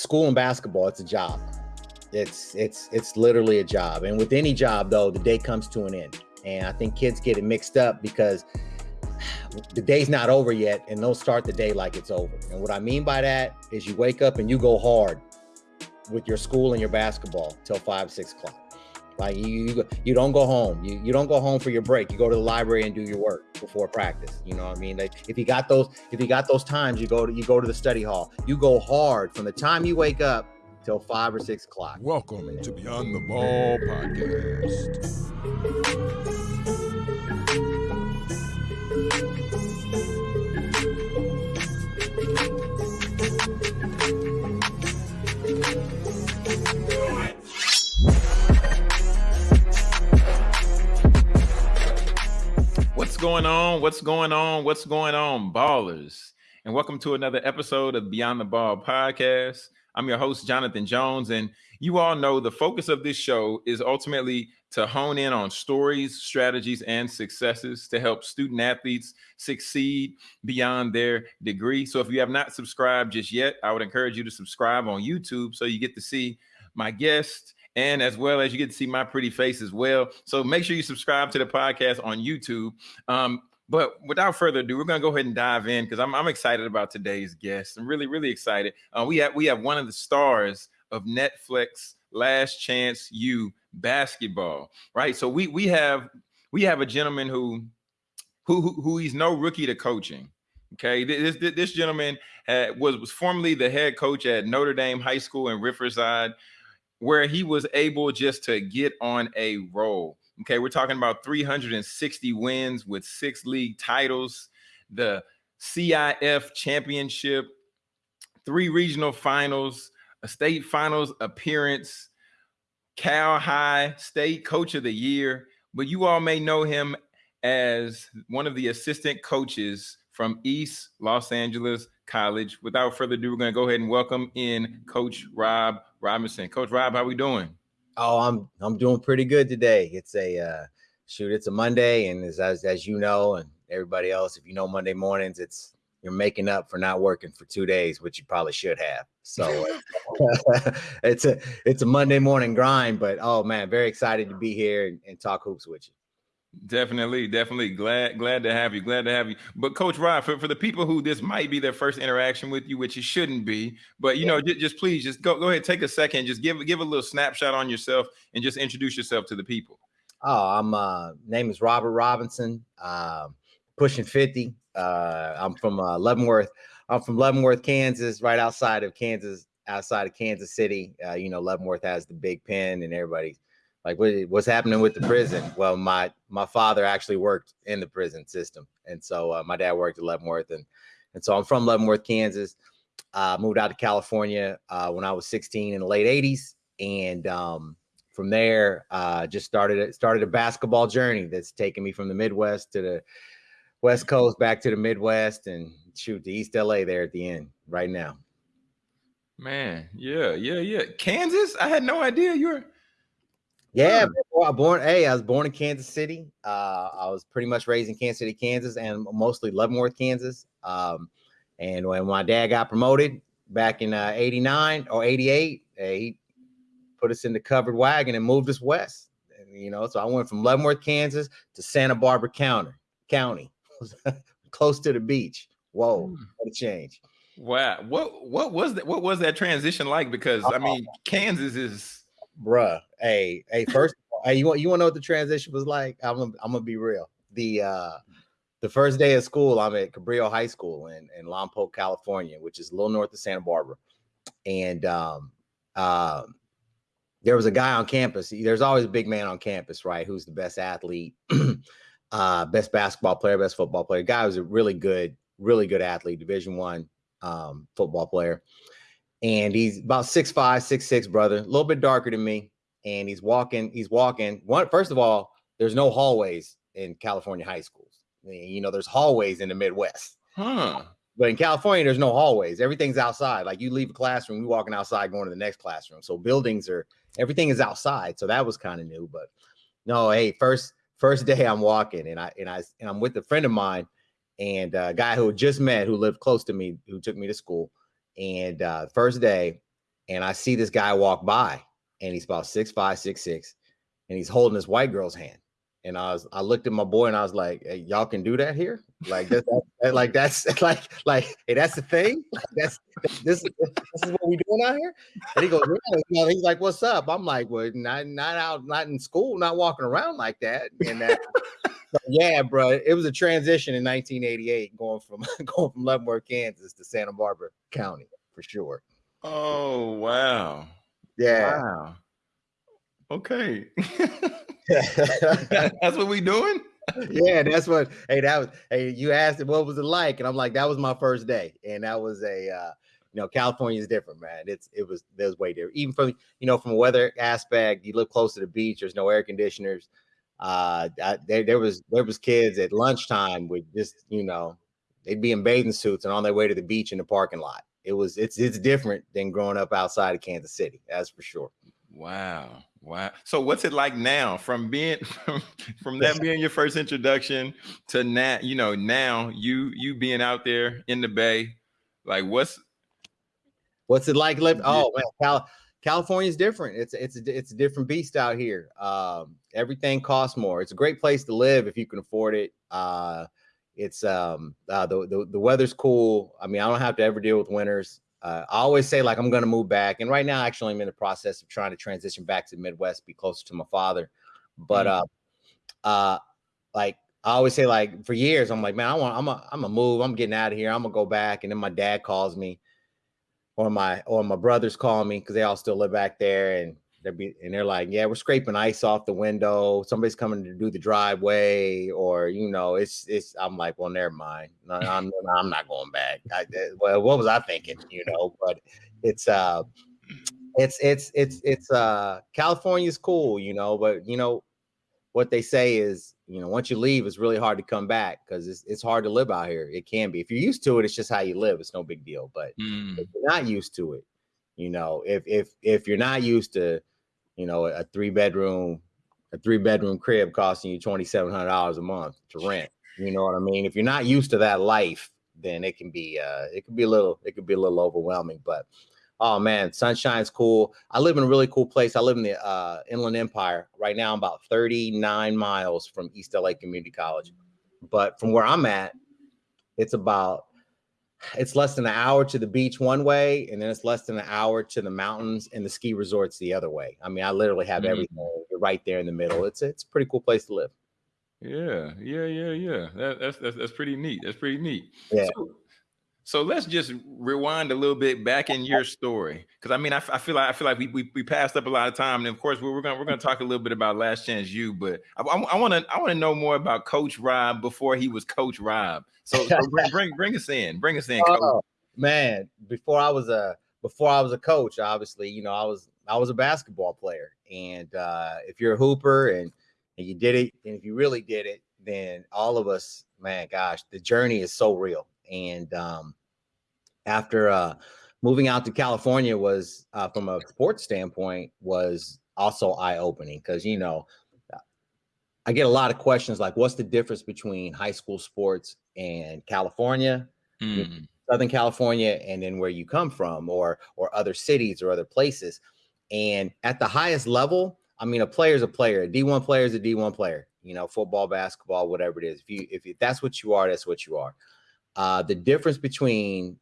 school and basketball, it's a job. It's it's it's literally a job. And with any job though, the day comes to an end. And I think kids get it mixed up because the day's not over yet and they'll start the day like it's over. And what I mean by that is you wake up and you go hard with your school and your basketball till five, six o'clock. Like you, you, you don't go home. You, you don't go home for your break. You go to the library and do your work before practice. You know what I mean? Like if you got those, if you got those times, you go to you go to the study hall. You go hard from the time you wake up till five or six o'clock. Welcome to Beyond the Ball podcast. Going on? What's going on? What's going on, ballers? And welcome to another episode of Beyond the Ball podcast. I'm your host, Jonathan Jones, and you all know the focus of this show is ultimately to hone in on stories, strategies, and successes to help student athletes succeed beyond their degree. So if you have not subscribed just yet, I would encourage you to subscribe on YouTube so you get to see my guest and as well as you get to see my pretty face as well. So make sure you subscribe to the podcast on YouTube. Um, but without further ado, we're gonna go ahead and dive in because I'm, I'm excited about today's guest. I'm really, really excited. Uh, we have we have one of the stars of Netflix Last Chance U basketball, right? So we we have we have a gentleman who who who, who he's no rookie to coaching. Okay, this this gentleman had, was was formerly the head coach at Notre Dame High School in Riverside where he was able just to get on a roll. Okay, we're talking about 360 wins with six league titles, the CIF championship, three regional finals, a state finals appearance, Cal High State Coach of the Year. But you all may know him as one of the assistant coaches from East Los Angeles College. Without further ado, we're going to go ahead and welcome in Coach Rob Robinson. Coach Rob, how we doing? Oh, I'm I'm doing pretty good today. It's a uh, shoot, it's a Monday, and as, as as you know, and everybody else, if you know Monday mornings, it's you're making up for not working for two days, which you probably should have. So it's a it's a Monday morning grind, but oh man, very excited to be here and, and talk hoops with you. Definitely, definitely glad glad to have you. Glad to have you. But Coach Rob, for, for the people who this might be their first interaction with you, which it shouldn't be, but you yeah. know, just, just, please just go go ahead, take a second, just give give a little snapshot on yourself and just introduce yourself to the people. Oh, I'm uh name is Robert Robinson, uh, pushing 50. Uh, I'm from uh, Leavenworth. I'm from Leavenworth, Kansas, right outside of Kansas, outside of Kansas City. Uh, you know, Leavenworth has the big pen and everybody like what, what's happening with the prison? Well my my father actually worked in the prison system and so uh, my dad worked at leavenworth and and so i'm from leavenworth kansas. Uh, moved out to california uh, when i was 16 in the late 80s and um, from there uh, just started started a basketball journey that's taken me from the midwest to the west coast back to the midwest and shoot to east la there at the end right now. Man yeah yeah yeah. Kansas? I had no idea you were yeah, I born. Hey, I was born in Kansas City. Uh, I was pretty much raised in Kansas City, Kansas, and mostly Leavenworth, Kansas. Um, and when my dad got promoted back in uh, '89 or '88, he put us in the covered wagon and moved us west. And, you know, so I went from Leavenworth, Kansas, to Santa Barbara County, County, close to the beach. Whoa, hmm. what a change! Wow, what what was that? What was that transition like? Because I mean, Kansas is bruh. Hey, hey, first, hey, you want you want to know what the transition was like? I'm gonna, I'm gonna be real. The uh the first day of school, I'm at Cabrillo High School in, in Lompoc, California, which is a little north of Santa Barbara. And um, uh, there was a guy on campus. There's always a big man on campus, right? Who's the best athlete, uh, best basketball player, best football player. Guy was a really good, really good athlete, Division One um, football player and he's about six five, six six, brother, a little bit darker than me. And he's walking, he's walking. One, first of all, there's no hallways in California high schools. You know, there's hallways in the Midwest. Huh. But in California, there's no hallways. Everything's outside. Like you leave a classroom, you're walking outside, going to the next classroom. So buildings are everything is outside. So that was kind of new. But no, hey, first first day I'm walking and I and I and I'm with a friend of mine and a guy who just met who lived close to me, who took me to school. And uh, first day, and I see this guy walk by, and he's about six five, six six, and he's holding this white girl's hand. And I was, I looked at my boy and I was like, hey, "Y'all can do that here? Like that's that, like that's like like hey, that's the thing. Like, that's this, this is what we doing out here." And he goes, yeah. "He's like, what's up?" I'm like, "Well, not not out, not in school, not walking around like that." And that, so, yeah, bro, it was a transition in 1988, going from going from Leavenworth, Kansas, to Santa Barbara County for sure. Oh wow! Yeah. Wow. Okay. that's what we doing. yeah, that's what. Hey, that was. Hey, you asked what was it like, and I'm like, that was my first day, and that was a. uh you know, California is different, man. It's it was there's way different. Even from you know from a weather aspect, you live close to the beach. There's no air conditioners. Uh, I, there there was there was kids at lunchtime with just you know they'd be in bathing suits and on their way to the beach in the parking lot. It was it's it's different than growing up outside of Kansas City. That's for sure. Wow. Wow. So what's it like now from being from, from that being your first introduction to now, you know, now you you being out there in the bay, like what's what's it like living? Oh man, Cal- California's different. It's it's a, it's a different beast out here. Um, everything costs more. It's a great place to live if you can afford it. Uh, it's um uh, the, the the weather's cool. I mean, I don't have to ever deal with winters uh, I always say like I'm going to move back, and right now actually I'm in the process of trying to transition back to the Midwest, be closer to my father. But mm. uh, uh, like I always say, like for years I'm like, man, I want, I'm a, I'm a move, I'm getting out of here, I'm gonna go back, and then my dad calls me, or my or my brothers call me because they all still live back there, and they're be, and they're like, yeah, we're scraping ice off the window. Somebody's coming to do the driveway, or you know, it's it's. I'm like, well, never mind. I'm I'm not going back. I, well, what was I thinking? You know, but it's uh, it's it's it's it's uh, California's cool, you know, but you know, what they say is, you know, once you leave, it's really hard to come back because it's it's hard to live out here. It can be if you're used to it, it's just how you live. It's no big deal. But mm. if you're not used to it, you know, if if if you're not used to you know, a three bedroom, a three bedroom crib costing you twenty seven hundred dollars a month to rent. You know what I mean? If you're not used to that life, then it can be uh it can be a little it could be a little overwhelming. But oh man, sunshine's cool. I live in a really cool place. I live in the uh, Inland Empire. Right now, I'm about 39 miles from East LA Community College. But from where I'm at, it's about it's less than an hour to the beach one way, and then it's less than an hour to the mountains and the ski resorts the other way. I mean, I literally have mm-hmm. everything right there in the middle. It's it's a pretty cool place to live. Yeah, yeah, yeah, yeah. That, that's that's that's pretty neat. That's pretty neat. Yeah. So, so let's just rewind a little bit back in your story, because I mean, I, I, feel like I feel like we, we, we passed up a lot of time, and of course we're, we're gonna we're gonna talk a little bit about Last Chance U, but I want to I want to know more about Coach Rob before he was Coach Rob. So, so bring, bring bring us in, bring us in, oh, man. Before I was a before I was a coach, obviously, you know, I was I was a basketball player, and uh, if you're a hooper and and you did it, and if you really did it, then all of us, man, gosh, the journey is so real, and um, after uh, moving out to California was uh, from a sports standpoint was also eye opening because you know I get a lot of questions like, what's the difference between high school sports and California, mm. Southern California, and then where you come from, or or other cities or other places. And at the highest level, I mean, a player is a player. A D1 player is a D1 player. You know, football, basketball, whatever it is. If you if that's what you are, that's what you are. Uh, the difference between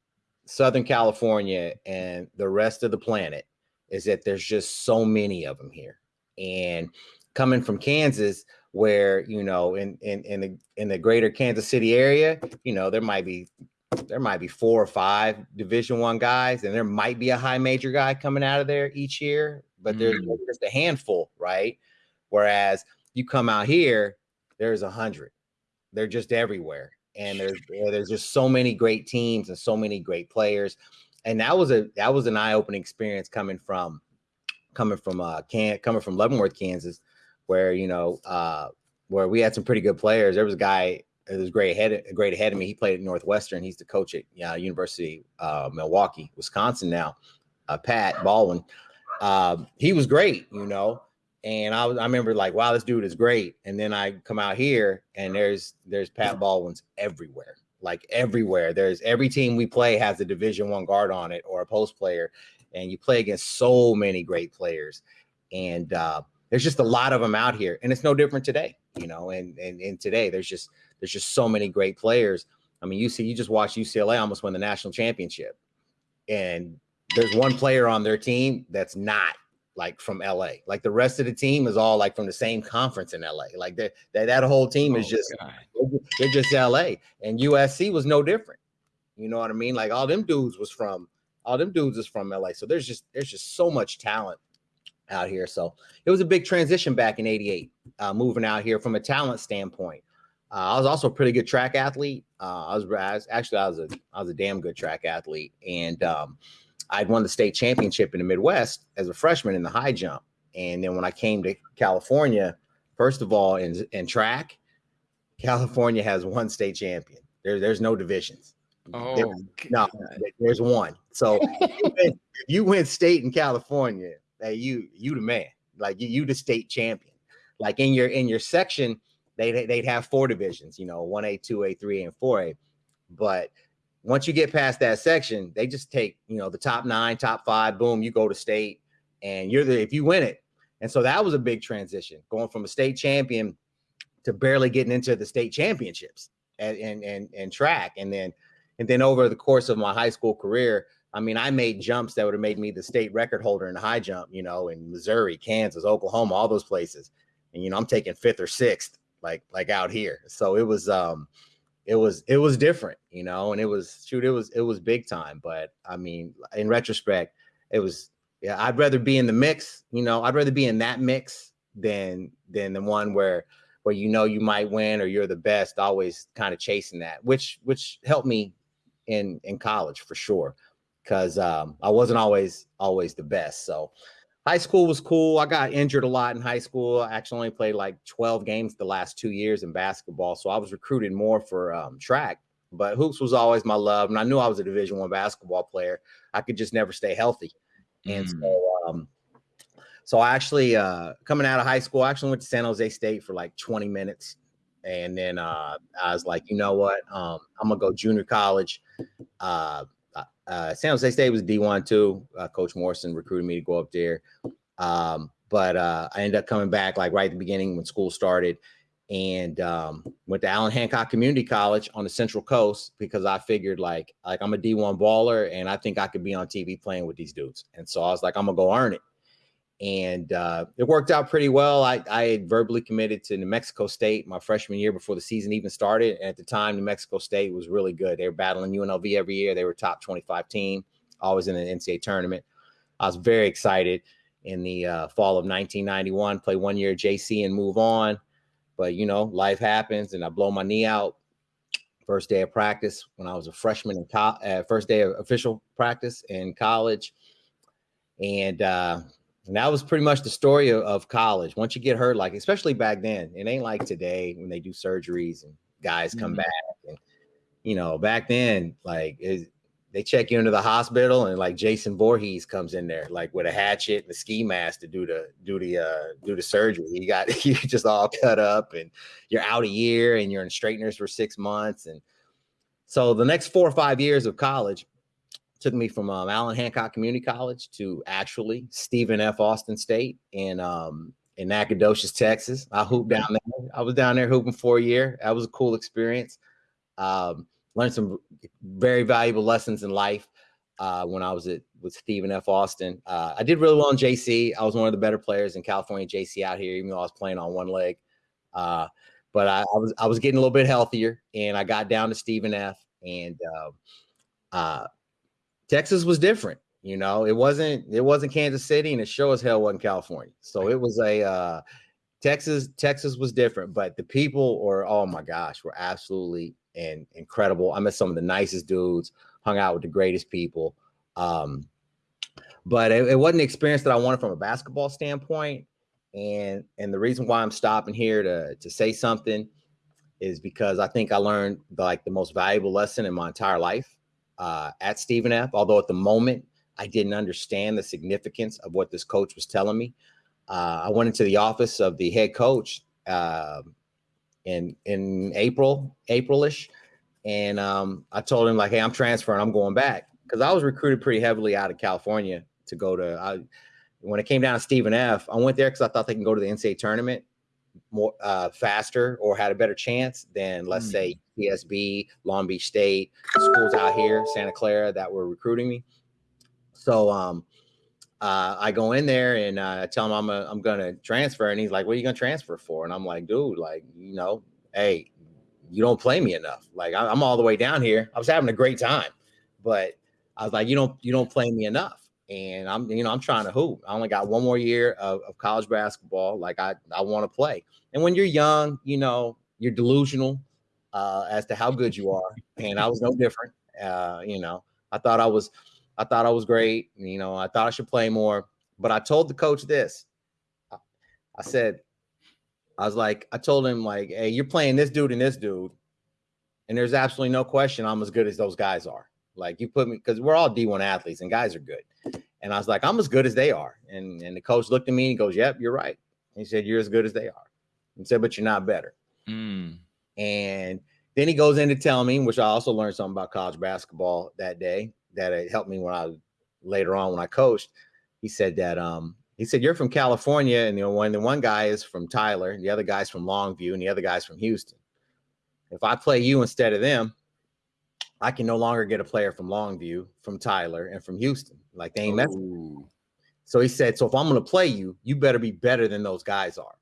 Southern California and the rest of the planet is that there's just so many of them here. And coming from Kansas, where you know, in in in the in the greater Kansas City area, you know, there might be there might be four or five Division One guys, and there might be a high major guy coming out of there each year, but there's mm. just a handful, right? Whereas you come out here, there's a hundred. They're just everywhere and there's there's just so many great teams and so many great players and that was a that was an eye-opening experience coming from coming from uh can coming from leavenworth kansas where you know uh where we had some pretty good players. There was a guy that was great ahead great ahead of me. He played at northwestern. He's the coach at uh, university uh milwaukee wisconsin now uh, pat baldwin. Uh, he was great you know and I was I remember like, wow, this dude is great. And then I come out here and there's there's Pat Baldwin's everywhere, like everywhere. There's every team we play has a division one guard on it or a post player. and you play against so many great players, and uh, there's just a lot of them out here, and it's no different today, you know. And and, and today there's just there's just so many great players. I mean, you see, you just watch UCLA almost win the national championship, and there's one player on their team that's not like from LA. Like the rest of the team is all like from the same conference in LA. Like that that, whole team is Oh, just God. they're just LA. And USC was no different. You know what I mean? Like all them dudes was from all them dudes is from LA. So there's just there's just so much talent out here. So it was a big transition back in 88, uh, moving out here from a talent standpoint. Uh, I was also a pretty good track athlete. Uh, I, was, I was actually I was a I was a damn good track athlete, and um, I'd won the state championship in the Midwest as a freshman in the high jump. And then when I came to California, first of all, in in track, California has one state champion. There, there's no divisions. There- Oh, no, there's one. So if you win- you win state in California, hey, you you the man. Like you, you the state champion. Like in your in your section, they they'd have four divisions. You know, one A, two A, three A, and four A. But once you get past that section, they just take you know the top nine, top five. Boom, you go to state, and you're the if you win it. And so that was a big transition, going from a state champion to barely getting into the state championships and and and, and track, and then and then over the course of my high school career, I mean, I made jumps that would have made me the state record holder in high jump, you know, in Missouri, Kansas, Oklahoma, all those places. And you know, I'm taking fifth or sixth, like like out here. So it was um it was it was different, you know, and it was shoot, it was it was big time. But I mean, in retrospect, it was yeah, I'd rather be in the mix, you know, I'd rather be in that mix than than the one where where you know you might win or you're the best, always kind of chasing that, which which helped me in in college for sure because um, I wasn't always always the best. So high school was cool. I got injured a lot in high school. I actually only played like 12 games the last two years in basketball. So I was recruited more for um, track, but hoops was always my love. And I knew I was a division one basketball player. I could just never stay healthy. And Mm. so um, so I actually uh, coming out of high school, I actually went to San Jose State for like 20 minutes. And then uh, I was like, you know what? Um, I'm gonna go junior college. Uh, uh, San Jose State was D1 too. Uh, Coach Morrison recruited me to go up there. Um, but uh, I ended up coming back like right at the beginning when school started and um, went to Allen Hancock Community College on the Central Coast because I figured like like I'm a D1 baller and I think I could be on TV playing with these dudes. And so I was like, I'm gonna go earn it. And uh, it worked out pretty well. I, I had verbally committed to New Mexico State my freshman year before the season even started. And at the time, New Mexico State was really good. They were battling UNLV every year. They were top 25 team, always in an NCAA tournament. I was very excited in the uh, fall of 1991, play one year JC and move on. But, you know, life happens and I blow my knee out first day of practice when I was a freshman in college, uh, first day of official practice in college. And, uh, and that was pretty much the story of, of college. Once you get hurt, like especially back then, it ain't like today when they do surgeries and guys come Mhm. back. And you know, back then, like it, they check you into the hospital, and like Jason Voorhees comes in there, like with a hatchet and a ski mask to do the do the uh, do the surgery. You got you just all cut up, and you're out a year, and you're in straighteners for six months, and so the next four or five years of college took me from um, Allen Hancock Community College to actually Stephen F. Austin State in um, in Nacogdoches, Texas. I hooped down there. I was down there hooping for a year. That was a cool experience. Um, learned some very valuable lessons in life uh, when I was at with Stephen F. Austin. Uh, I did really well in JC. I was one of the better players in California JC out here, even though I was playing on one leg. Uh, but I, I was I was getting a little bit healthier, and I got down to Stephen F. And uh, uh, Texas was different. You know, it wasn't it wasn't Kansas City, and it sure as hell wasn't California. So it was a uh, Texas. Texas was different, but the people were oh my gosh, were absolutely and incredible. I met some of the nicest dudes, hung out with the greatest people. Um, but it, it wasn't the experience that I wanted from a basketball standpoint. And and the reason why I'm stopping here to to say something is because I think I learned the, like the most valuable lesson in my entire life uh, at Stephen F. Although at the moment I didn't understand the significance of what this coach was telling me. Uh, I went into the office of the head coach uh, in in April, Aprilish, and um, I told him like, "Hey, I'm transferring. I'm going back." Because I was recruited pretty heavily out of California to go to. I, when it came down to Stephen F, I went there because I thought they can go to the NCAA tournament more uh, faster or had a better chance than let's say PSB, Long Beach State, schools out here, Santa Clara that were recruiting me. So um, uh, I go in there and uh, I tell him I'm a, I'm gonna transfer, and he's like, "What are you gonna transfer for?" And I'm like, "Dude, like you know, hey, you don't play me enough. Like I- I'm all the way down here. I was having a great time, but I was like, you don't you don't play me enough." And I'm you know I'm trying to hoop. I only got one more year of, of college basketball. Like I I want to play. And when you're young, you know you're delusional uh, as to how good you are, and I was no different. Uh, you know, I thought I was I thought I was great. You know, I thought I should play more. But I told the coach this. I, I said, I was like, I told him, like, hey, you're playing this dude and this dude. And there's absolutely no question I'm as good as those guys are. Like you put me because we're all D1 athletes and guys are good. And I was like, I'm as good as they are. And and the coach looked at me and he goes, Yep, you're right. He said, You're as good as they are. He said, but you're not better. Mm. And then he goes into tell me, which I also learned something about college basketball that day that it helped me when I later on when I coached. He said that um he said you're from California, and you know when the one guy is from Tyler, and the other guy's from Longview, and the other guy's from Houston. If I play you instead of them, I can no longer get a player from Longview, from Tyler, and from Houston. Like they ain't messing. So he said, so if I'm going to play you, you better be better than those guys are.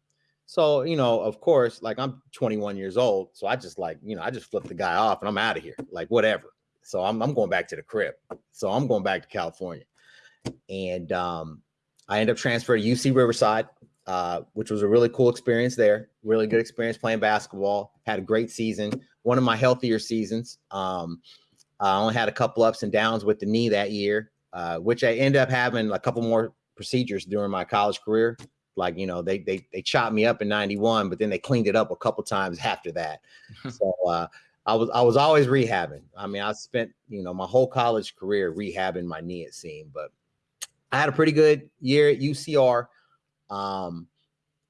So, you know, of course, like I'm 21 years old. So I just like, you know, I just flipped the guy off and I'm out of here, like whatever. So I'm, I'm going back to the crib. So I'm going back to California. And um, I end up transferring to UC Riverside, uh, which was a really cool experience there. Really good experience playing basketball. Had a great season, one of my healthier seasons. Um, I only had a couple ups and downs with the knee that year, uh, which I ended up having a couple more procedures during my college career. Like you know, they they they chopped me up in '91, but then they cleaned it up a couple times after that. so uh, I was I was always rehabbing. I mean, I spent you know my whole college career rehabbing my knee. It seemed, but I had a pretty good year at UCR, um,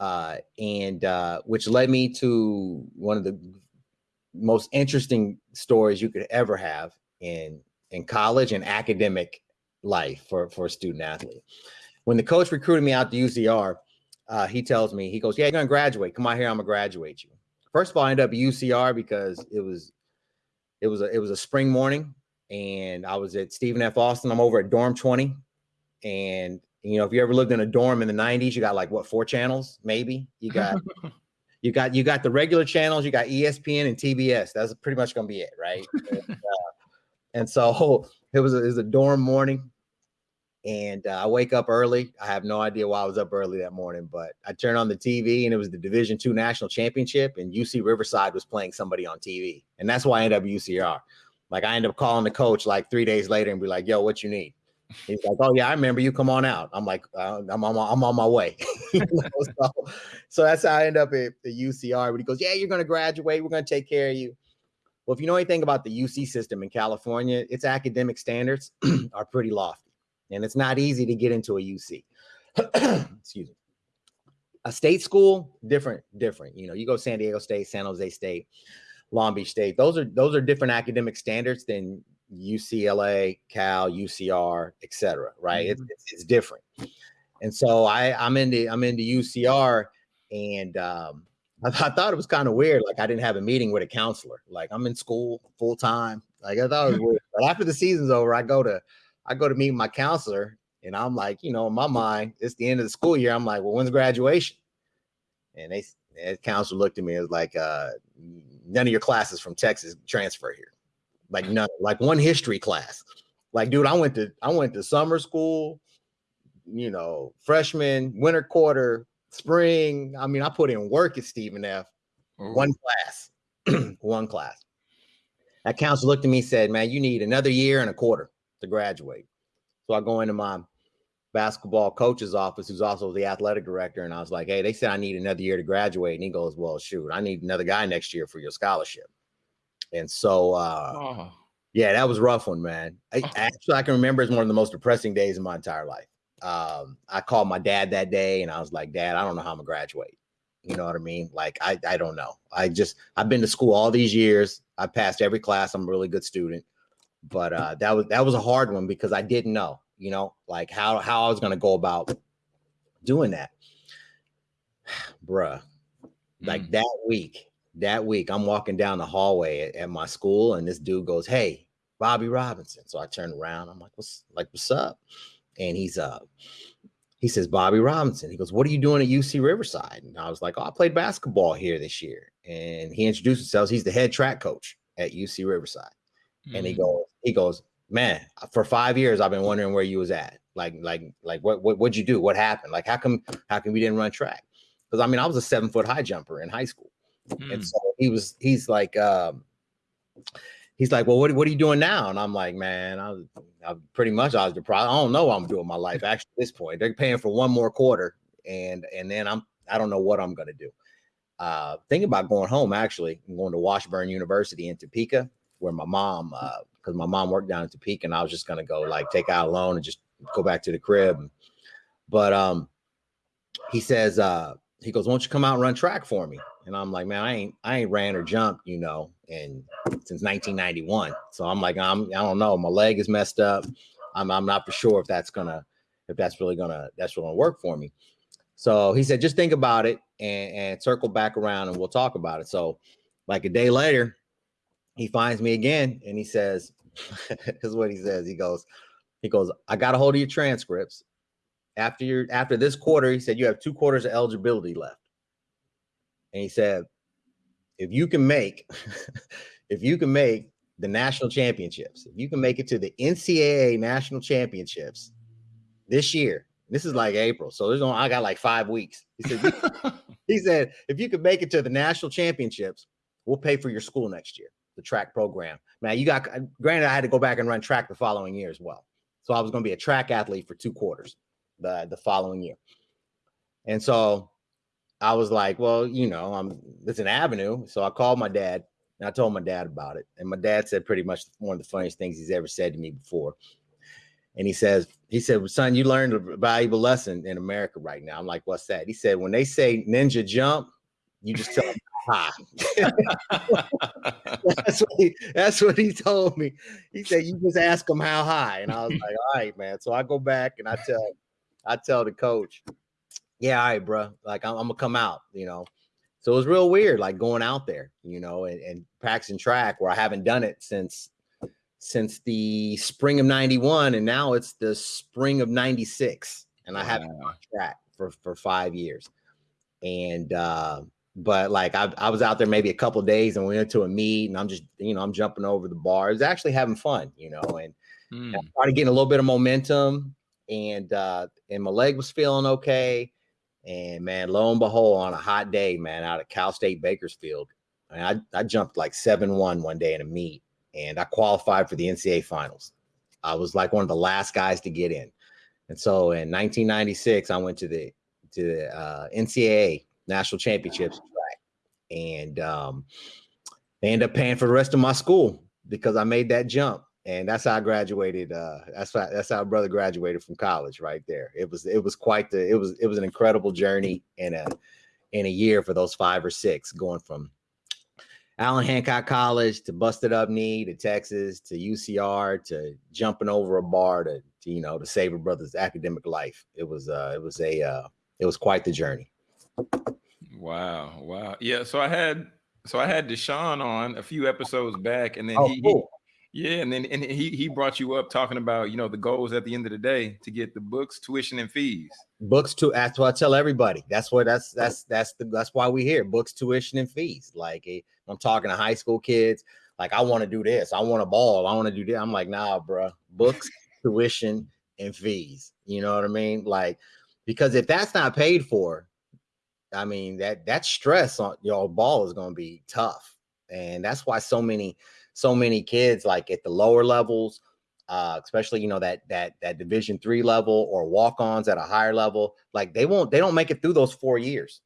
uh, and uh, which led me to one of the most interesting stories you could ever have in in college and academic life for for a student athlete. When the coach recruited me out to UCR, uh, he tells me he goes, "Yeah, you're gonna graduate. Come out here. I'm gonna graduate you." First of all, I ended up at UCR because it was it was a it was a spring morning, and I was at Stephen F. Austin. I'm over at dorm 20, and you know if you ever lived in a dorm in the 90s, you got like what four channels maybe. You got you got you got the regular channels. You got ESPN and TBS. That's pretty much gonna be it, right? and, uh, and so it was a, it was a dorm morning and uh, I wake up early. I have no idea why I was up early that morning, but I turned on the TV and it was the Division Two National Championship, and UC Riverside was playing somebody on TV, and that's why I ended up UCR. Like I end up calling the coach like three days later and be like, "Yo, what you need?" He's like, "Oh yeah, I remember you. Come on out." I'm like, uh, "I'm on my, I'm on my way." So, so that's how I end up at the UCR. But he goes, "Yeah, you're gonna graduate. We're gonna take care of you." Well, if you know anything about the UC system in California, its academic standards are pretty lofty, and it's not easy to get into a UC. Excuse me. A state school, different, different. You know, you go San Diego State, San Jose State, Long Beach State. Those are those are different academic standards than UCLA, Cal, UCR, etc. Right? It's, it's it's different. And so I I'm into I'm into UCR, and um, I, I thought it was kind of weird. Like I didn't have a meeting with a counselor. Like I'm in school full time. Like I thought it was weird. But after the season's over, I go to I go to meet my counselor, and I'm like, you know, in my mind, it's the end of the school year. I'm like, well, when's graduation? And they the counselor looked at me and was like, uh, none of your classes from Texas transfer here. Like none, like one history class. Like, dude, I went to I went to summer school, you know, freshman, winter quarter, spring. I mean, I put in work at Stephen F. One class, one class. That counselor looked at me and said, Man, you need another year and a quarter to graduate. So I go into my basketball coach's office, who's also the athletic director, and I was like, Hey, they said I need another year to graduate. And he goes, Well, shoot, I need another guy next year for your scholarship. And so uh Oh, yeah, that was a rough one, man. I, actually, I can remember it's one of the most depressing days of my entire life. Um, I called my dad that day and I was like, Dad, I don't know how I'm gonna graduate. You know what I mean? Like, I, I don't know. I just, I've been to school all these years. I passed every class. I'm a really good student. But uh, that was that was a hard one because I didn't know. you know, like how how I was gonna go about doing that. Bruh, like Mm. that week, that week, I'm walking down the hallway at, at my school, and this dude goes, Hey, Bobby Robinson. So I turn around, I'm like, What's like, what's up? And he's uh he says, Bobby Robinson. He goes, What are you doing at UC Riverside? And I was like, Oh, I played basketball here this year. And he introduced himself. He's the head track coach at UC Riverside. And he Mm. goes, he goes, Man, for five years I've been wondering where you was at. Like, like, like what what what'd you do? What happened? Like, how come how come we didn't run track? Because I mean, I was a seven foot high jumper in high school. Mm. And so he was, he's like, um, he's like, well, what, what are you doing now? And I'm like, man, I was, I pretty much, I was deprived. I don't know what I'm doing my life. Actually, at this point, they're paying for one more quarter, and and then I'm, I don't know what I'm gonna do. Uh, thinking about going home. Actually, I'm going to Washburn University in Topeka, where my mom, uh, because my mom worked down in Topeka, and I was just gonna go like take out a loan and just go back to the crib. But um, he says, uh, he goes, "Why don't you come out and run track for me?" And I'm like, "Man, I ain't, I ain't ran or jumped, you know, and since 1991. So I'm like, I'm, I don't know, my leg is messed up. I'm, I'm not for sure if that's gonna, if that's really gonna, that's really gonna work for me." So he said, "Just think about it and, and circle back around, and we'll talk about it." So, like a day later, he finds me again, and he says, "This is what he says." He goes, "He goes, I got a hold of your transcripts." After your after this quarter, he said you have two quarters of eligibility left. And he said, if you can make, if you can make the national championships, if you can make it to the NCAA national championships this year, this is like April, so there's only I got like five weeks. He said, he said, if you could make it to the national championships, we'll pay for your school next year, the track program. Now you got granted, I had to go back and run track the following year as well. So I was going to be a track athlete for two quarters the the following year. And so I was like, well, you know, I'm it's an avenue. So I called my dad and I told my dad about it. And my dad said pretty much one of the funniest things he's ever said to me before. And he says, he said, son, you learned a valuable lesson in America right now. I'm like, what's that? He said, when they say ninja jump, you just tell them hi. that's what he that's what he told me. He said, you just ask them how high. And I was like, all right, man. So I go back and I tell I tell the coach, yeah, all right, bro. Like I'm, I'm gonna come out, you know. So it was real weird, like going out there, you know, and, and practicing track where I haven't done it since since the spring of 91 and now it's the spring of 96 and i haven't Wow. track for for five years and uh but like I, I was out there maybe a couple days and we went to a meet and i'm just you know i'm jumping over the bar it's actually having fun you know and Mm. Started getting a little bit of momentum and uh and my leg was feeling okay and man lo and behold on a hot day man out at cal state bakersfield I, I jumped like 7-1 one day in a meet and i qualified for the ncaa finals. I was like one of the last guys to get in. And so in 1996 i went to the to the uh, ncaa national championships track and um they ended up paying for the rest of my school because i made that jump and that's how I graduated. Uh, that's how that's how brother graduated from college right there. It was it was quite the it was it was an incredible journey in a in a year for those five or six going from Allen Hancock College to busted up knee to Texas to UCR to jumping over a bar to, to you know to save a brother's academic life. It was uh it was a uh it was quite the journey. Wow, wow. Yeah, so I had so I had Deshaun on a few episodes back, and then Oh, he, cool. Yeah, and then and he he brought you up talking about you know the goals at the end of the day to get the books, tuition, and fees. books to that's what I tell everybody. That's what that's that's that's the that's why we here. Books, tuition, and fees. Like eh, I'm talking to high school kids. Like I want to do this. I want a ball. I want to do that. I'm like, nah, bro. Books, tuition, and fees. You know what I mean? Like, because if that's not paid for, I mean that that stress on your ball is going to be tough, and that's why so many so many kids like at the lower levels uh, especially you know that that that division three level or walk-ons at a higher level like they won't they don't make it through those four years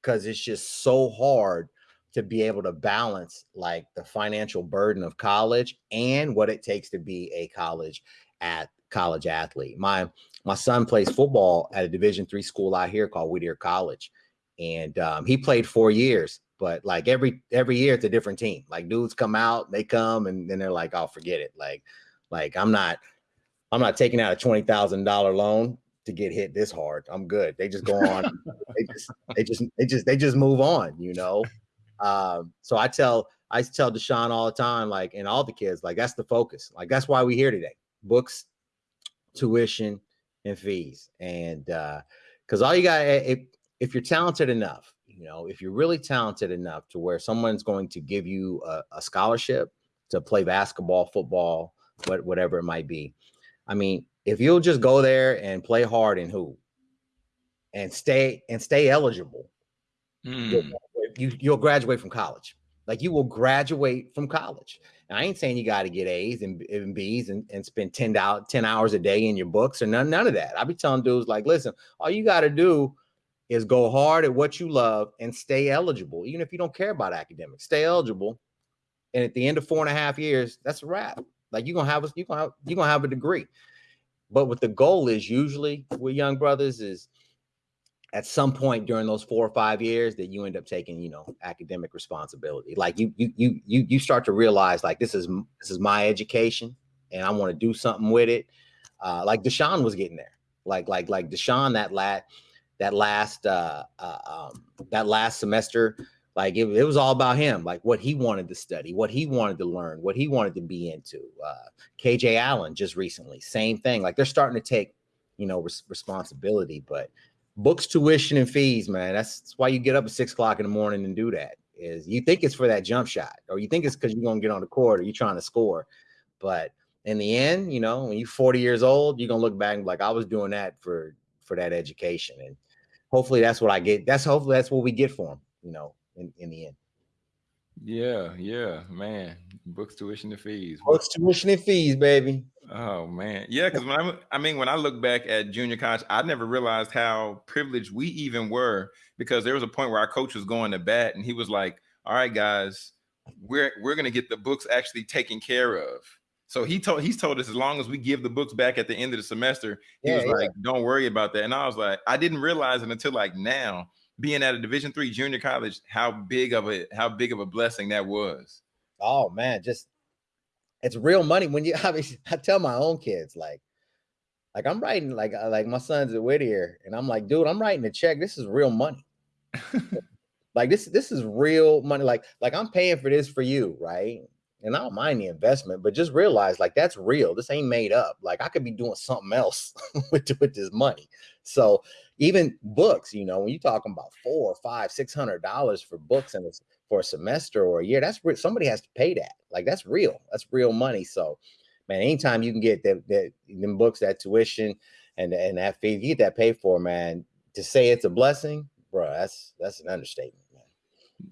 because it's just so hard to be able to balance like the financial burden of college and what it takes to be a college at college athlete. My my son plays football at a division three school out here called whittier college and um, he played four years but like every every year it's a different team like dudes come out they come and then they're like oh forget it like like I'm not I'm not taking out a twenty thousand dollar loan to get hit this hard. I'm good. They just go on. they just they just they just they just move on. You know. Um, so I tell I tell Deshaun all the time, like, and all the kids, like, that's the focus. Like, that's why we're here today. Books, tuition, and fees. And uh, because all you got, if if you're talented enough, you know, if you're really talented enough to where someone's going to give you a, a scholarship to play basketball, football, what whatever it might be. I mean, if you'll just go there and play hard and who and stay and stay eligible, Mm. you you'll graduate from college. Like you will graduate from college. And I ain't saying you got to get A's and, and B's and, and spend 10 out 10 hours a day in your books or none, none of that. I be telling dudes like, listen, all you got to do is go hard at what you love and stay eligible, even if you don't care about academics. Stay eligible. And at the end of four and a half years, that's a wrap. Like you're gonna have a you're gonna have, you're gonna have a degree. But what the goal is usually with young brothers is at some point during those four or five years that you end up taking you know academic responsibility like you you you you, you start to realize like this is this is my education and i want to do something with it uh like deshaun was getting there like like like deshaun that last that last uh, uh um that last semester like it, it was all about him like what he wanted to study what he wanted to learn what he wanted to be into uh kj allen just recently same thing like they're starting to take you know res- responsibility but books, tuition, and fees, man. That's, that's why you get up at six o'clock in the morning and do that. Is you think it's for that jump shot, or you think it's because you're gonna get on the court or you're trying to score. But in the end, you know, when you're 40 years old, you're gonna look back and like, I was doing that for for that education. And hopefully that's what I get. That's hopefully that's what we get for them, you know, in, in the end. Yeah, yeah, man. Books, tuition, and fees. Books, tuition, and fees, baby. Oh man, yeah. Because when I, I mean, when I look back at junior college, I never realized how privileged we even were. Because there was a point where our coach was going to bat, and he was like, "All right, guys, we're we're gonna get the books actually taken care of." So he told he's told us as long as we give the books back at the end of the semester, he Yeah, was yeah. like, "Don't worry about that." And I was like, I didn't realize it until like now, being at a Division three junior college, how big of a how big of a blessing that was. Oh man, just it's real money when you I mean I tell my own kids like like I'm writing like uh, like my son's at Whittier and I'm like, dude, I'm writing a check. This is real money. like this this is real money. Like like I'm paying for this for you, right? And I don't mind the investment, but just realize like that's real. This ain't made up. Like I could be doing something else with with this money. So even books, you know, when you're talking about four or five, six hundred dollars for books and it's for a semester or a year, that's somebody has to pay that. Like that's real. That's real money. So, man, anytime you can get that that them books, that tuition, and and that fee, you get that paid for, man. To say it's a blessing, bro, that's that's an understatement.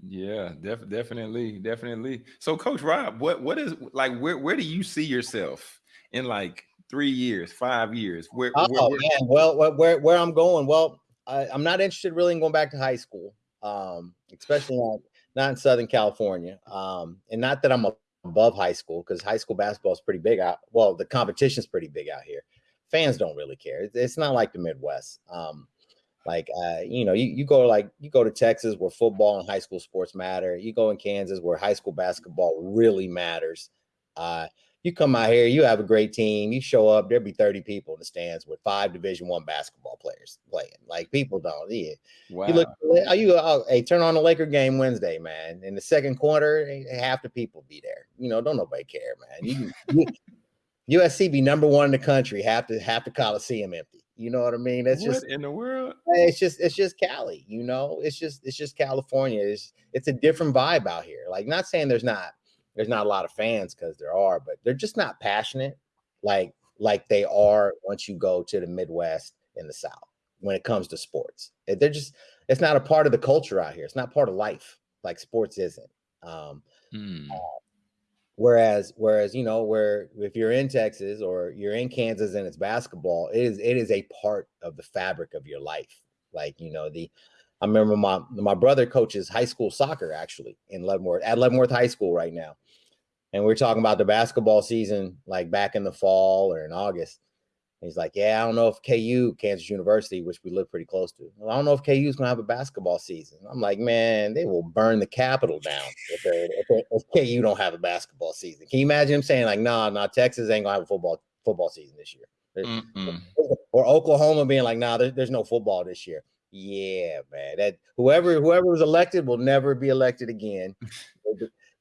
Yeah, def- definitely, definitely. So, Coach Rob, what what is like? Where where do you see yourself in like three years, five years? Where, Oh where, where- man, well, where where, I'm going? Well, I, I'm not interested really in going back to high school, um, especially not, not in Southern California, um, and not that I'm above high school because high school basketball is pretty big out. Well, the competition's pretty big out here. Fans don't really care. It's, it's not like the Midwest. Um, like uh, you know, you, you go like you go to Texas where football and high school sports matter. You go in Kansas where high school basketball really matters. Uh, you come out here, you have a great team, you show up, there'll be 30 people in the stands with five division one basketball players playing. Like people don't, yeah. wow. You look, are you, oh, hey, turn on the Laker game Wednesday, man. In the second quarter, eh, half the people be there. You know, don't nobody care, man. You, you USC be number one in the country, half the half the Coliseum empty. You know what I mean? That's what just in the world? it's just it's just Cali, you know. It's just it's just California. It's it's a different vibe out here. Like not saying there's not there's not a lot of fans because there are, but they're just not passionate like like they are once you go to the Midwest and the South when it comes to sports. Eh, They're just it's not a part of the culture out here. It's not part of life like sports isn't. Um, Hmm. Whereas, whereas you know, where if you're in Texas or you're in Kansas and it's basketball, it is it is a part of the fabric of your life. Like you know, the I remember my my brother coaches high school soccer actually in Leavenworth at Leavenworth High School right now, and we are talking about the basketball season like back in the fall or in August. He's like, "Yeah, I don't know if KU, Kansas University, which we live pretty close to, well, I don't know if KU is gonna have a basketball season." I'm like, "Man, they will burn the Capitol down if, if, they- if KU don't have a basketball season." Can you imagine him saying like, "Nah, nah, Texas ain't gonna have a football football season this year. Mm-mm. Or Oklahoma being like, nah, there, there's no football this year. Yeah, man. That whoever whoever was elected will never be elected again.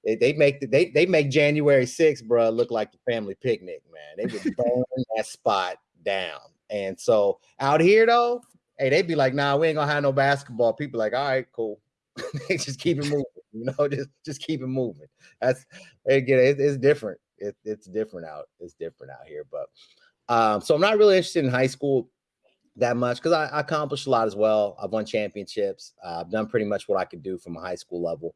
they, they make the, they they make January 6th, bro, look like the family picnic, man. They would burn that spot down. And so out here though, hey, they'd be like, nah, we ain't gonna have no basketball. People like, all right, cool. they just keep it moving, you know, just just keep it moving. That's again, it, it's different. It, it's different out. It's different out here. But um, so I'm not really interested in high school that much because I, I, accomplished a lot as well. I've won championships. Uh, I've done pretty much what I could do from a high school level.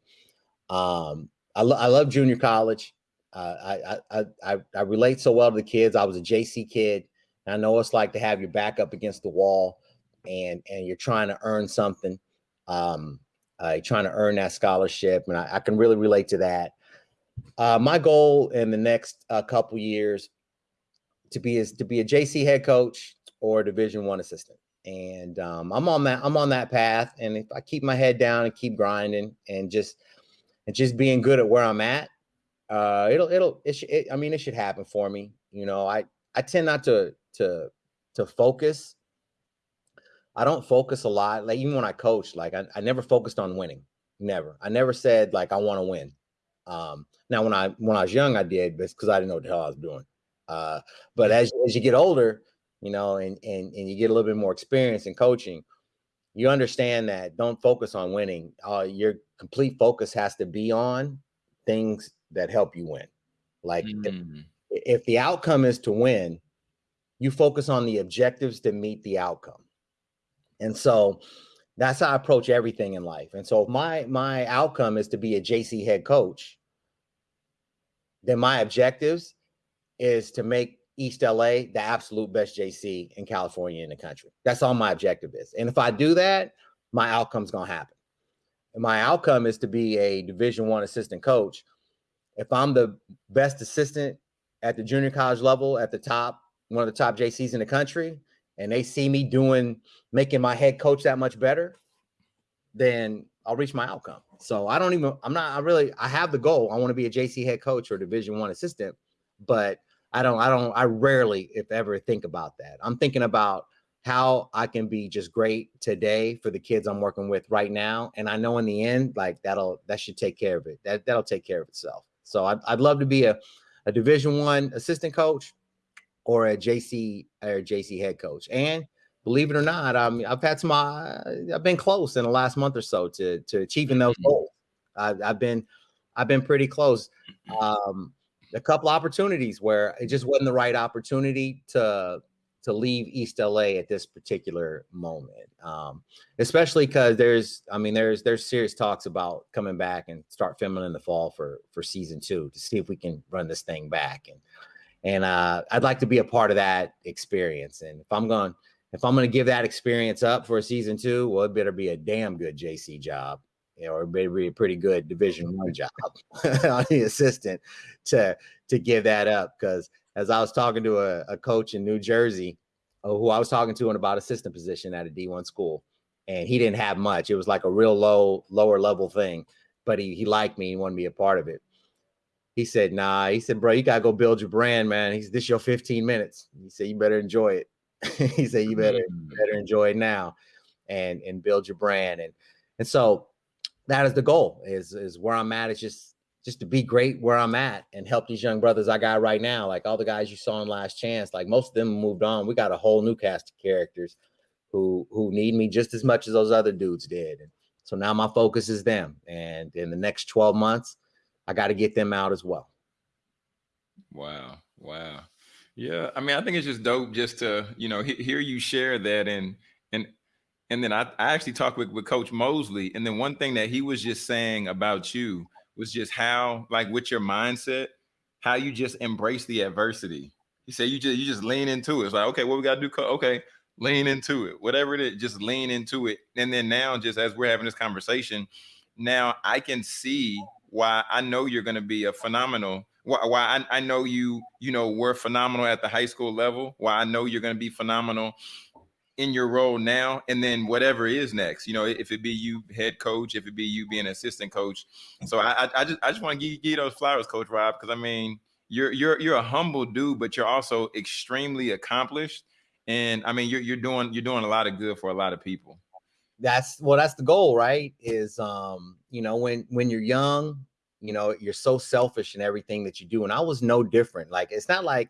Um, I, lo- I love junior college. Uh, I, I, I I relate so well to the kids. I was a JC kid. I know it's like to have your back up against the wall, and and you're trying to earn something. Um, uh, you're trying to earn that scholarship, and I, I can really relate to that. Uh, my goal in the next uh, couple years to be is to be a JC head coach or Division One assistant, and um, I'm on that I'm on that path. And if I keep my head down and keep grinding and just and just being good at where I'm at, uh, it'll it'll it, sh- it I mean it should happen for me. You know, I I tend not to to to focus. I don't focus a lot. Like even when I coach, like I, I never focused on winning. Never. I never said like I want to win. Um, now when I when I was young, I did, but because I didn't know what the hell I was doing. Uh, but as as you get older, you know, and and and you get a little bit more experience in coaching, you understand that don't focus on winning. Uh, your complete focus has to be on things that help you win. Like mm. if, if the outcome is to win, you focus on the objectives to meet the outcome. And so that's how I approach everything in life. And so my my outcome is to be a JC head coach, then my objectives is to make East LA the absolute best JC in California in the country. That's all my objective is. And if I do that, my outcome's gonna happen. And my outcome is to be a division one assistant coach. If I'm the best assistant at the junior college level at the top, one of the top JCs in the country, and they see me doing making my head coach that much better, then I'll reach my outcome. So I don't even I'm not I really I have the goal. I want to be a JC head coach or division 1 assistant, but I don't I don't I rarely if ever think about that. I'm thinking about how I can be just great today for the kids I'm working with right now and I know in the end like that'll that should take care of it. That that'll take care of itself. So I'd, I'd love to be a a division 1 assistant coach or a JC or JC head coach. And believe it or not, I mean, I've had some, uh, I've been close in the last month or so to to achieving those mm-hmm. goals. I've, I've been, I've been pretty close. Um, a couple opportunities where it just wasn't the right opportunity to to leave East LA at this particular moment. Um, especially because there's, I mean, there's there's serious talks about coming back and start filming in the fall for for season two to see if we can run this thing back and and uh, I'd like to be a part of that experience. And if I'm going, if I'm going to give that experience up for a season two, well, it better be a damn good JC job, you know, or it better be a pretty good Division One job on the assistant to to give that up. Because as I was talking to a, a coach in New Jersey, uh, who I was talking to in about assistant position at a D1 school, and he didn't have much. It was like a real low, lower level thing, but he he liked me. He wanted to be a part of it. He said, nah. He said, bro, you gotta go build your brand, man. He's this your 15 minutes. He said, you better enjoy it. he said, you better, mm. better enjoy it now and and build your brand. And and so that is the goal, is is where I'm at. Is just just to be great where I'm at and help these young brothers I got right now. Like all the guys you saw in last chance, like most of them moved on. We got a whole new cast of characters who who need me just as much as those other dudes did. And so now my focus is them. And in the next 12 months, I got to get them out as well. Wow. Wow. Yeah. I mean, I think it's just dope just to, you know, he- hear you share that. And, and, and then I, I actually talked with, with Coach Mosley. And then one thing that he was just saying about you was just how, like, with your mindset, how you just embrace the adversity. He said you just you just lean into it. It's like, okay, what we gotta do? Okay, lean into it. Whatever it is, just lean into it. And then now, just as we're having this conversation, now I can see why I know you're going to be a phenomenal. Why, why I, I know you, you know, were phenomenal at the high school level. Why I know you're going to be phenomenal in your role now, and then whatever is next. You know, if it be you head coach, if it be you being assistant coach. So I, I, just, I just want to give, give you those flowers, Coach Rob, because I mean, you're you're you're a humble dude, but you're also extremely accomplished. And I mean, you're you're doing you're doing a lot of good for a lot of people. That's well, that's the goal, right? Is um, you know, when when you're young, you know, you're so selfish in everything that you do. And I was no different. Like it's not like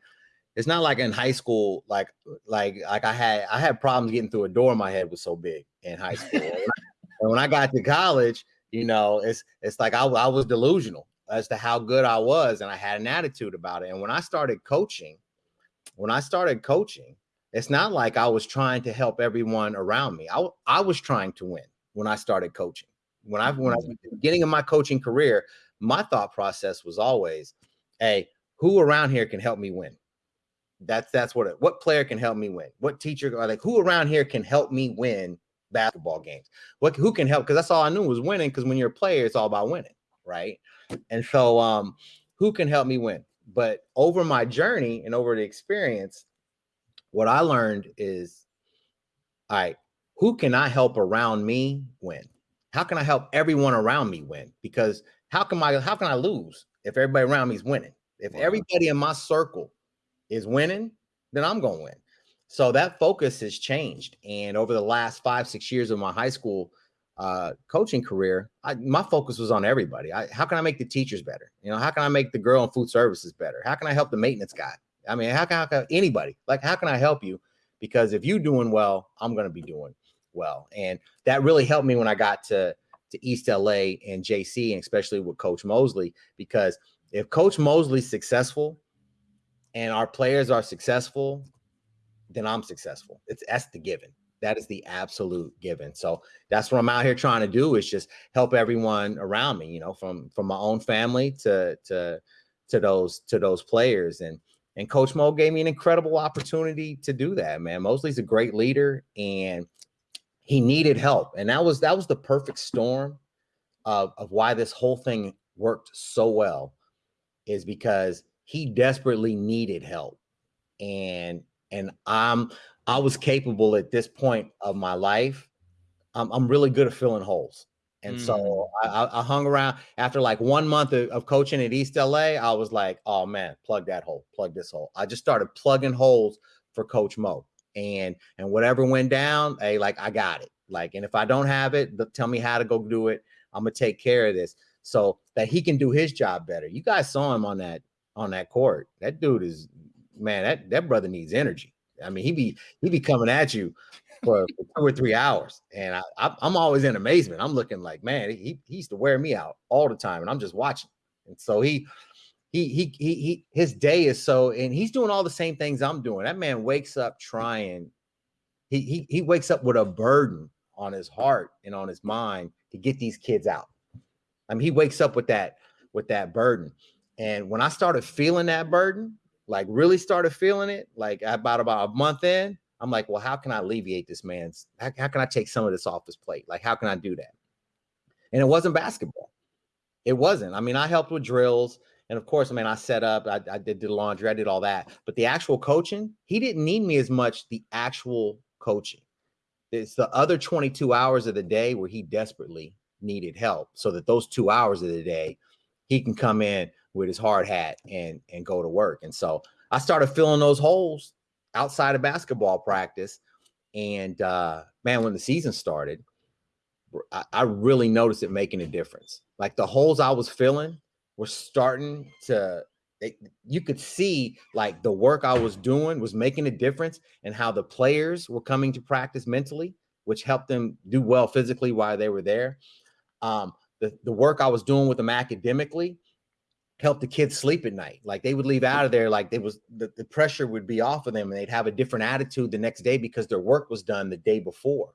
it's not like in high school, like like like I had I had problems getting through a door. My head was so big in high school. and when I got to college, you know, it's it's like I, I was delusional as to how good I was, and I had an attitude about it. And when I started coaching, when I started coaching, it's not like I was trying to help everyone around me. I, I was trying to win when I started coaching. When I when I was mm-hmm. beginning of my coaching career, my thought process was always, hey, who around here can help me win? That's that's what it, what player can help me win? What teacher like who around here can help me win basketball games? What who can help? Because that's all I knew was winning. Because when you're a player, it's all about winning, right? And so um, who can help me win? But over my journey and over the experience, what I learned is, all right, who can I help around me win? How can I help everyone around me win? Because how can I how can I lose if everybody around me is winning? If everybody in my circle is winning, then I'm going to win. So that focus has changed. And over the last five, six years of my high school uh, coaching career, I, my focus was on everybody. I, how can I make the teachers better? You know, how can I make the girl in food services better? How can I help the maintenance guy? I mean, how can, how can anybody like how can I help you? Because if you're doing well, I'm going to be doing well, and that really helped me when I got to to East LA and JC, and especially with Coach Mosley, because if Coach Mosley's successful and our players are successful, then I'm successful. It's that's the given. That is the absolute given. So that's what I'm out here trying to do is just help everyone around me, you know, from from my own family to to to those to those players. And and Coach Mo gave me an incredible opportunity to do that, man. Mosley's a great leader and he needed help. And that was that was the perfect storm of, of why this whole thing worked so well is because he desperately needed help. And and I'm I was capable at this point of my life. I'm, I'm really good at filling holes. And mm. so I, I, hung around after like one month of, of, coaching at East LA. I was like, oh man, plug that hole, plug this hole. I just started plugging holes for Coach Mo. And and whatever went down, hey, like I got it. Like, and if I don't have it, tell me how to go do it. I'm gonna take care of this so that he can do his job better. You guys saw him on that on that court. That dude is man, that that brother needs energy. I mean, he be he be coming at you for, two or three hours, and I, I am always in amazement. I'm looking like, man, he, he used to wear me out all the time, and I'm just watching. And so he he he he he his day is so, and he's doing all the same things I'm doing. That man wakes up trying. He he he wakes up with a burden on his heart and on his mind to get these kids out. I mean, he wakes up with that with that burden. And when I started feeling that burden, like really started feeling it, like about about a month in, I'm like, well, how can I alleviate this man's? How, how can I take some of this off his plate? Like, how can I do that? And it wasn't basketball. It wasn't. I mean, I helped with drills. And of course, I mean, I set up, I, I did the laundry, I did all that. But the actual coaching, he didn't need me as much, the actual coaching. It's the other 22 hours of the day where he desperately needed help so that those two hours of the day, he can come in with his hard hat and and go to work. And so I started filling those holes outside of basketball practice. And uh, man, when the season started, I, I really noticed it making a difference. Like the holes I was filling were starting to it, you could see like the work I was doing was making a difference and how the players were coming to practice mentally, which helped them do well physically while they were there. Um, the, the work I was doing with them academically helped the kids sleep at night. Like they would leave out of there, like they was the, the pressure would be off of them and they'd have a different attitude the next day because their work was done the day before.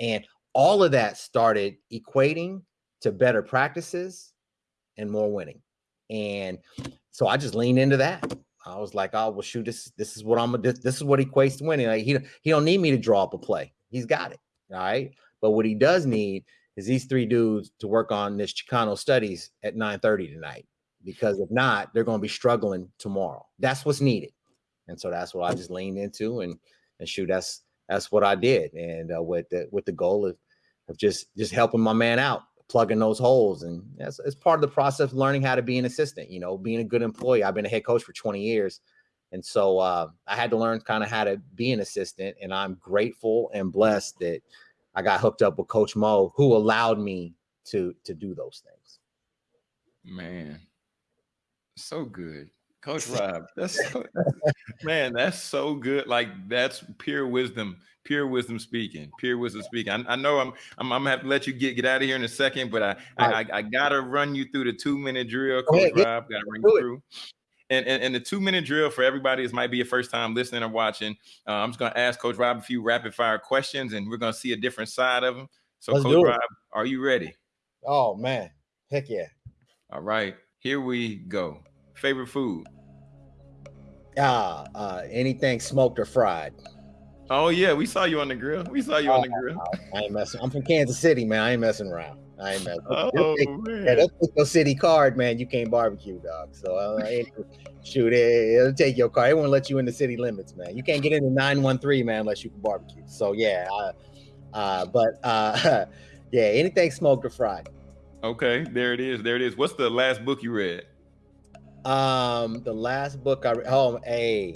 And all of that started equating to better practices and more winning. And so I just leaned into that. I was like, oh well, shoot, this this is what I'm this, this is what equates to winning. Like he he don't need me to draw up a play. He's got it. All right. But what he does need is these three dudes to work on this Chicano studies at 9 30 tonight because if not, they're going to be struggling tomorrow. That's what's needed, and so that's what I just leaned into, and and shoot, that's that's what I did, and uh, with the with the goal of of just just helping my man out plugging those holes. And that's it's part of the process of learning how to be an assistant, you know, being a good employee. I've been a head coach for 20 years. And so uh, I had to learn kind of how to be an assistant. And I'm grateful and blessed that I got hooked up with Coach Mo, who allowed me to to do those things. Man, so good. Coach Rob, that's so, man, that's so good. Like that's pure wisdom, pure wisdom speaking, pure wisdom speaking. I, I know I'm, I'm, I'm gonna have to let you get get out of here in a second, but I I, I, gotta run you through the two minute drill, Coach ahead, Rob. Gotta run you through. And, and, and, the two minute drill for everybody this might be your first time listening or watching. Uh, I'm just gonna ask Coach Rob a few rapid fire questions, and we're gonna see a different side of him. So, Let's Coach Rob, are you ready? Oh man, heck yeah! All right, here we go. Favorite food? Ah, uh, uh, anything smoked or fried. Oh yeah, we saw you on the grill. We saw you oh, on the grill. I, ain't messing. I'm from Kansas City, man. I ain't messing around. I ain't messing. Oh take, man, yeah, that's your city card, man. You can't barbecue, dog. So uh, shoot, it, it'll take your car. It won't let you in the city limits, man. You can't get into 913, man, unless you can barbecue. So yeah, uh, uh, but uh, yeah, anything smoked or fried. Okay, there it is. There it is. What's the last book you read? Um, the last book I read. Oh, a.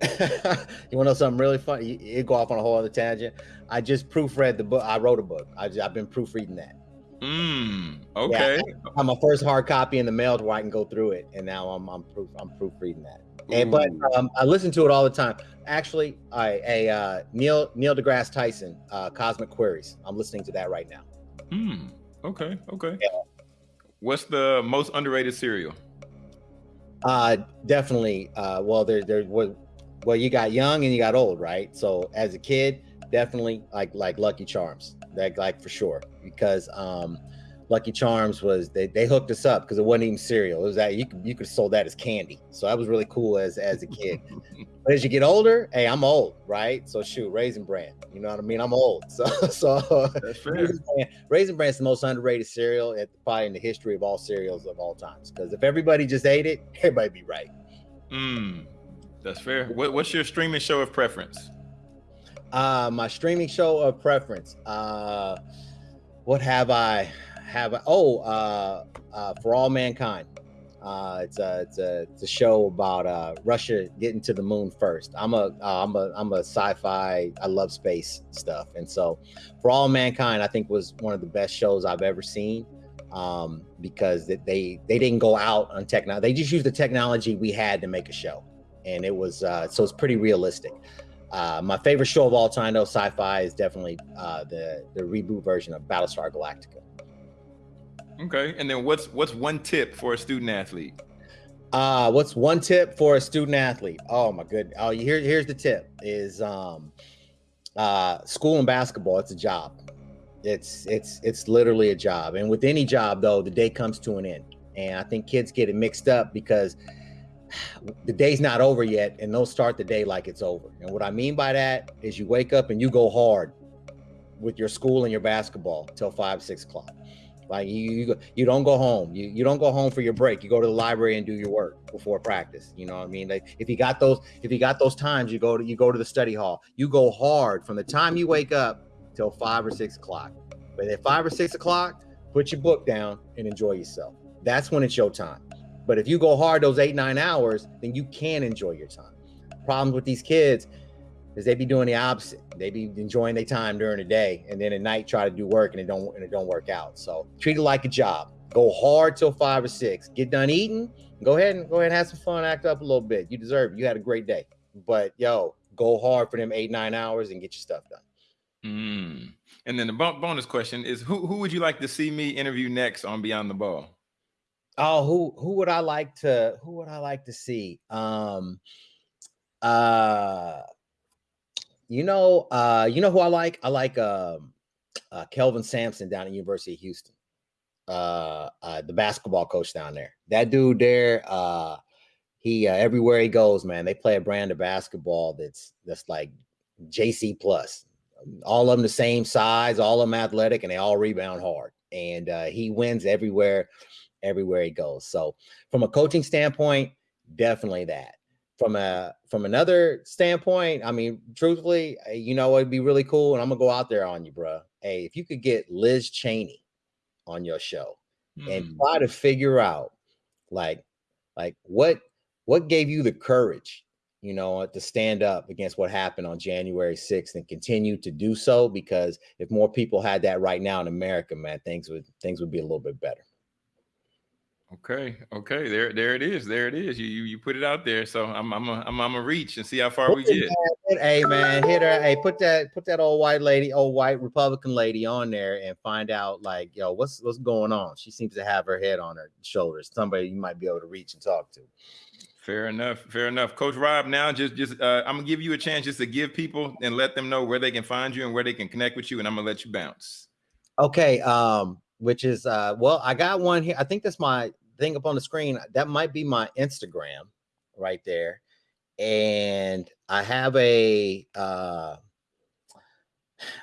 you want to know something really funny? It go off on a whole other tangent. I just proofread the book. I wrote a book. I have been proofreading that. Mm, okay. Yeah, I'm my first hard copy in the mail to where I can go through it, and now I'm I'm proof I'm proofreading that. And but um, I listen to it all the time. Actually, I a uh, Neil Neil deGrasse Tyson, uh, Cosmic Queries. I'm listening to that right now. Hmm. Okay. Okay. Yeah. What's the most underrated cereal? Uh, definitely. Uh, well, there, there, well, well, you got young and you got old, right? So as a kid, definitely like like Lucky Charms, that like for sure, because um, Lucky Charms was they, they hooked us up because it wasn't even cereal. It was that you could you could have sold that as candy. So that was really cool as as a kid. but as you get older, hey, I'm old, right? So shoot, Raisin Bran. You know what I mean? I'm old. So so Raisin Bran, Raisin Bran is the most underrated cereal at probably in the history of all cereals of all times. Because if everybody just ate it, everybody be right. Mm, that's fair. What, what's your streaming show of preference? Uh my streaming show of preference. Uh what have I? have a, oh uh, uh, for all mankind. Uh, it's a it's a it's a show about uh, Russia getting to the moon first. I'm a am uh, a I'm a sci-fi. I love space stuff, and so for all mankind, I think was one of the best shows I've ever seen um, because they they didn't go out on technology. They just used the technology we had to make a show, and it was uh, so it's pretty realistic. Uh, my favorite show of all time, though, sci-fi, is definitely uh, the the reboot version of Battlestar Galactica. Okay. And then what's what's one tip for a student athlete? Uh what's one tip for a student athlete? Oh my good. Oh, here, here's the tip is um uh school and basketball, it's a job. It's it's it's literally a job. And with any job though, the day comes to an end. And I think kids get it mixed up because the day's not over yet and they'll start the day like it's over. And what I mean by that is you wake up and you go hard with your school and your basketball till five, six o'clock. Like you, you, you don't go home. You, you don't go home for your break. You go to the library and do your work before practice. You know what I mean? Like if you got those, if you got those times, you go to you go to the study hall. You go hard from the time you wake up till five or six o'clock. But at five or six o'clock, put your book down and enjoy yourself. That's when it's your time. But if you go hard those eight nine hours, then you can enjoy your time. Problems with these kids is they be doing the opposite. They be enjoying their time during the day, and then at night try to do work, and it don't and it don't work out. So treat it like a job. Go hard till five or six. Get done eating. Go ahead and go ahead and have some fun. Act up a little bit. You deserve it. You had a great day. But yo, go hard for them eight nine hours and get your stuff done. Mm. And then the bonus question is: Who who would you like to see me interview next on Beyond the Ball? Oh, who who would I like to who would I like to see? Um, uh you know, uh, you know who I like? I like um, uh, Kelvin Sampson down at University of Houston, uh, uh, the basketball coach down there. That dude there, uh, he uh, everywhere he goes, man, they play a brand of basketball that's that's like JC plus. All of them the same size, all of them athletic, and they all rebound hard. And uh, he wins everywhere, everywhere he goes. So, from a coaching standpoint, definitely that from a from another standpoint, I mean, truthfully, you know, it'd be really cool, and I'm gonna go out there on you, bro. Hey, if you could get Liz Cheney on your show and Hmm. try to figure out like like what what gave you the courage you know to stand up against what happened on January 6th and continue to do so because if more people had that right now in America man things would things would be a little bit better Okay, okay, there, there it is, there it is. You, you, you put it out there, so I'm, I'm, a, I'm, I'm a reach and see how far we get. hey man hit her hey put that put that old white lady old white republican lady on there and find out like yo what's what's going on she seems to have her head on her shoulders somebody you might be able to reach and talk to Fair enough, fair enough, Coach Rob. Now, just, just, uh, I'm gonna give you a chance just to give people and let them know where they can find you and where they can connect with you, and I'm gonna let you bounce. Okay, um, which is uh well, I got one here. I think that's my thing up on the screen. That might be my Instagram right there. And I have a uh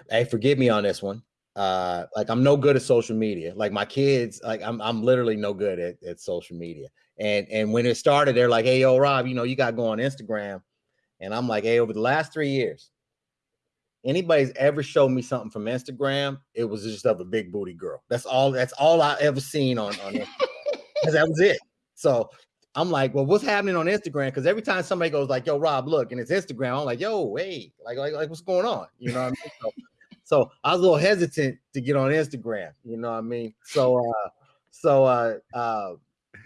hey, forgive me on this one. Uh like I'm no good at social media. Like my kids, like I'm I'm literally no good at, at social media. And and when it started, they're like, hey yo, Rob, you know, you gotta go on Instagram. And I'm like, hey, over the last three years, anybody's ever showed me something from Instagram, it was just of a big booty girl. That's all. That's all I ever seen on on that was it. So I'm like, well, what's happening on Instagram? Because every time somebody goes like, "Yo, Rob, look," and it's Instagram, I'm like, "Yo, hey, like, like, like what's going on?" You know what I mean? So, so I was a little hesitant to get on Instagram. You know what I mean? So, uh, so, uh, uh,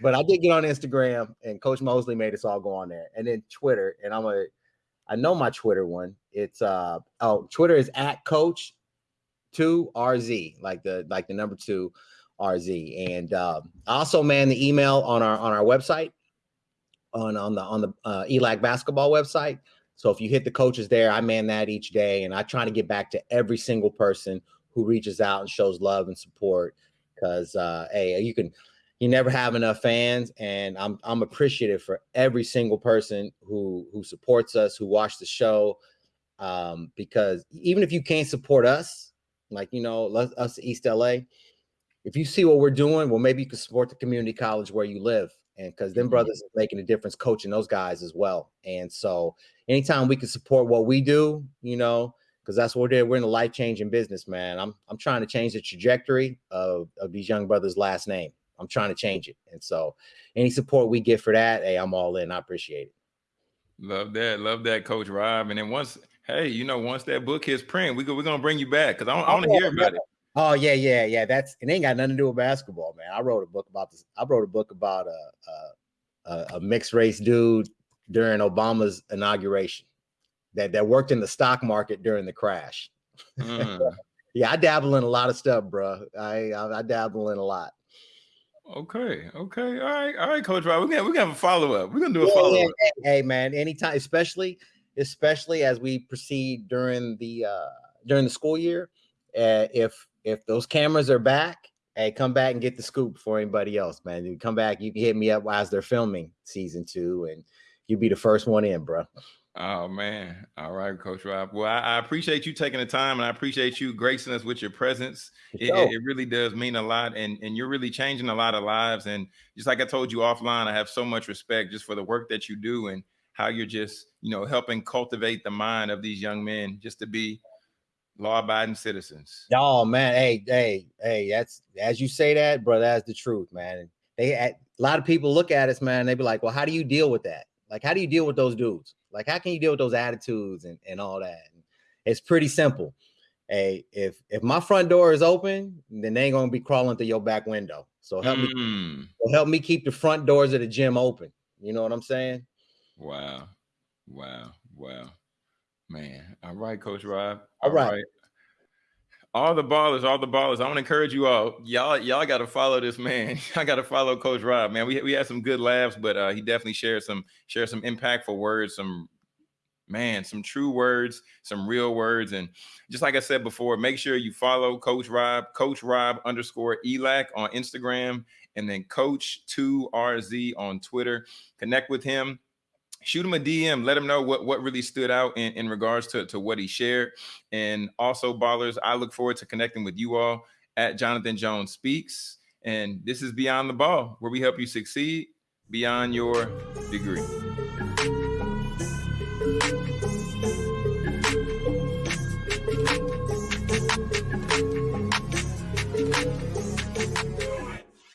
but I did get on Instagram, and Coach Mosley made us all go on there, and then Twitter, and I'm a, I know my Twitter one. It's uh, oh, Twitter is at Coach two RZ, like the like the number two RZ. And I also man the email on our on our website on on the on the uh, ELAC basketball website. So if you hit the coaches there, I man that each day, and I try to get back to every single person who reaches out and shows love and support. Because uh, hey, you can you never have enough fans, and I'm I'm appreciative for every single person who who supports us, who watch the show. Um, because even if you can't support us, like you know, let- us East LA, if you see what we're doing, well, maybe you can support the community college where you live. And because them Mhm. brothers is making a difference coaching those guys as well. And so anytime we can support what we do, you know, because that's what we're doing. We're in a life-changing business, man. I'm I'm trying to change the trajectory of, of these young brothers' last name. I'm trying to change it. And so any support we get for that, hey, I'm all in. I appreciate it. Love that, love that, Coach Rob. And then once, hey, you know, once that book hits print, we go, we're gonna bring you back because I, want- I to Oh, hear about it. Oh yeah, yeah, yeah. That's it. Ain't got nothing to do with basketball, man. I wrote a book about this. I wrote a book about a a, a mixed race dude during Obama's inauguration that that worked in the stock market during the crash. Mm, Yeah, I dabble in a lot of stuff, bro. I I, I dabble in a lot. Okay, okay, all right, all right, Coach Rob. We're gonna we're gonna have a follow up. We're gonna do a Yeah, follow up. hey, hey, man, anytime, especially especially as we proceed during the uh during the school year, uh, if if those cameras are back, hey, come back and get the scoop for anybody else, man. You come back, you can hit me up as they're filming season two, and you be the first one in, bro. Oh man. All right, Coach Rob. Well, I, I appreciate you taking the time and I appreciate you gracing us with your presence. It, it, it really does mean a lot and, and you're really changing a lot of lives. And just like I told you offline, I have so much respect just for the work that you do and how you're just, you know, helping cultivate the mind of these young men just to be law-abiding citizens. Oh man, hey, hey, hey, that's as you say that, bro. That's the truth, man. They a lot of people look at us, man. They be like, "Well, how do you deal with that? Like, how do you deal with those dudes? Like, how can you deal with those attitudes and and all that?" And it's pretty simple. Hey, if if my front door is open, then they ain't gonna be crawling through your back window. So help me, Mm, so help me keep the front doors of the gym open. You know what I'm saying? wow. Wow. Wow. Man. All right, Coach Rob. All right. All the ballers, all the ballers. I want to encourage you all. Y'all, y'all got to follow this man. I got to follow Coach Rob, man. We we had some good laughs, but uh, he definitely shared some shared some impactful words, some man, some true words, some real words, and just like I said before, make sure you follow Coach Rob, Coach Rob underscore Elac on Instagram, and then Coach Two RZ on Twitter. Connect with him shoot him a DM, let him know what, what really stood out in, in regards to, to what he shared. And also, ballers, I look forward to connecting with you all at Jonathan Jones Speaks. And this is Beyond the Ball, where we help you succeed beyond your degree.